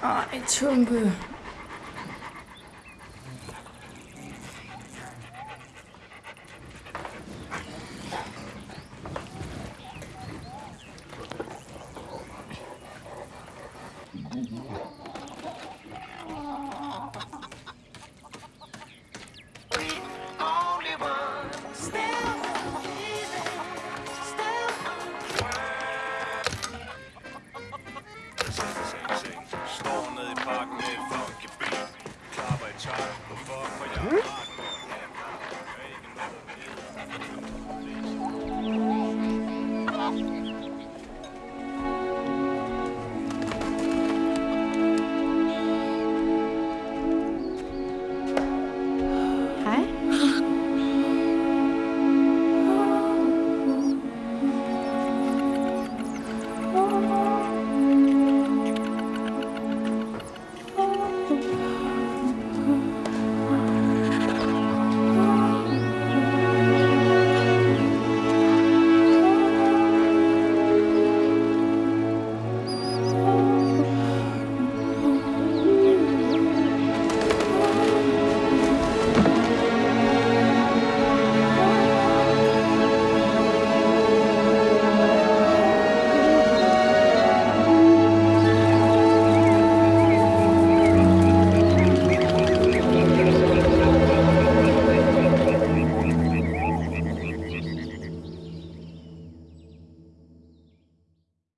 아이, 전부. 그... Hmm?